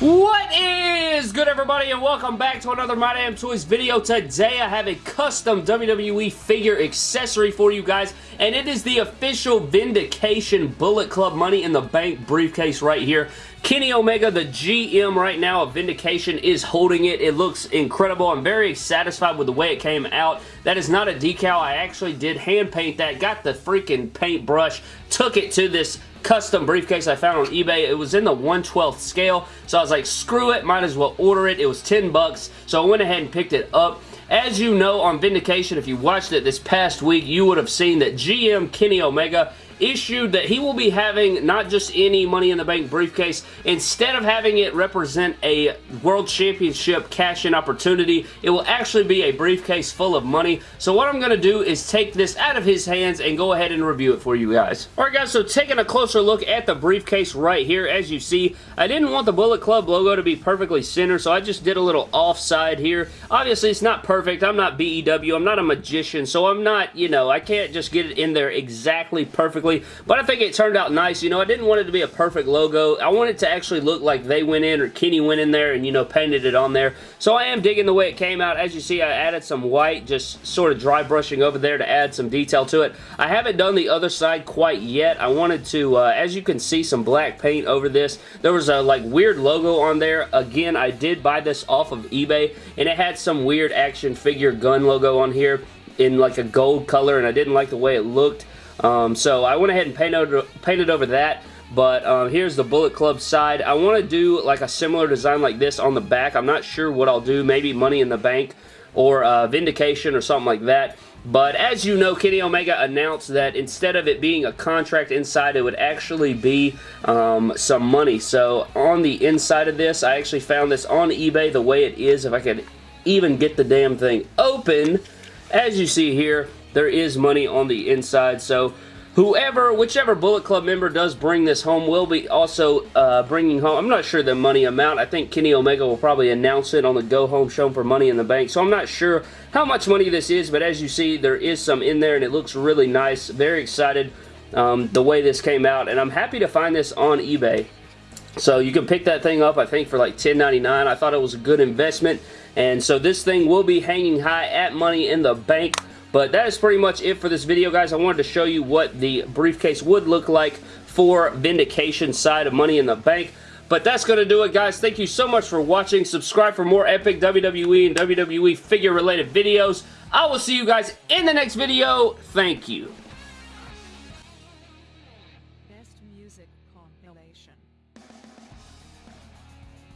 What is good everybody and welcome back to another My Damn Toys video. Today I have a custom WWE figure accessory for you guys and it is the official Vindication Bullet Club Money in the Bank briefcase right here. Kenny Omega, the GM right now of Vindication, is holding it. It looks incredible. I'm very satisfied with the way it came out. That is not a decal. I actually did hand paint that. Got the freaking paintbrush. Took it to this custom briefcase I found on eBay. It was in the 112th scale, so I was like, screw it, might as well order it. It was 10 bucks, so I went ahead and picked it up. As you know on Vindication, if you watched it this past week, you would have seen that GM Kenny Omega issued that he will be having not just any Money in the Bank briefcase. Instead of having it represent a World Championship cash-in opportunity, it will actually be a briefcase full of money. So what I'm going to do is take this out of his hands and go ahead and review it for you guys. Alright guys, so taking a closer look at the briefcase right here, as you see, I didn't want the Bullet Club logo to be perfectly center, so I just did a little offside here. Obviously, it's not perfect. I'm not BEW. I'm not a magician, so I'm not, you know, I can't just get it in there exactly perfectly but I think it turned out nice. You know, I didn't want it to be a perfect logo. I wanted to actually look like they went in or Kenny went in there and, you know, painted it on there. So I am digging the way it came out. As you see, I added some white, just sort of dry brushing over there to add some detail to it. I haven't done the other side quite yet. I wanted to, uh, as you can see, some black paint over this. There was a, like, weird logo on there. Again, I did buy this off of eBay, and it had some weird action figure gun logo on here in like a gold color and I didn't like the way it looked. Um, so I went ahead and painted, painted over that. But um, here's the Bullet Club side. I want to do like a similar design like this on the back. I'm not sure what I'll do. Maybe Money in the Bank or uh, Vindication or something like that. But as you know, Kenny Omega announced that instead of it being a contract inside, it would actually be um, some money. So on the inside of this, I actually found this on eBay the way it is. If I could even get the damn thing open, as you see here, there is money on the inside. So whoever, whichever Bullet Club member does bring this home will be also uh, bringing home, I'm not sure the money amount. I think Kenny Omega will probably announce it on the Go Home Show for Money in the Bank. So I'm not sure how much money this is, but as you see, there is some in there and it looks really nice. Very excited um, the way this came out, and I'm happy to find this on eBay. So you can pick that thing up, I think, for like $10.99. I thought it was a good investment. And so this thing will be hanging high at Money in the Bank but that is pretty much it for this video, guys. I wanted to show you what the briefcase would look like for Vindication side of Money in the Bank. But that's going to do it, guys. Thank you so much for watching. Subscribe for more epic WWE and WWE figure-related videos. I will see you guys in the next video. Thank you. Best music compilation.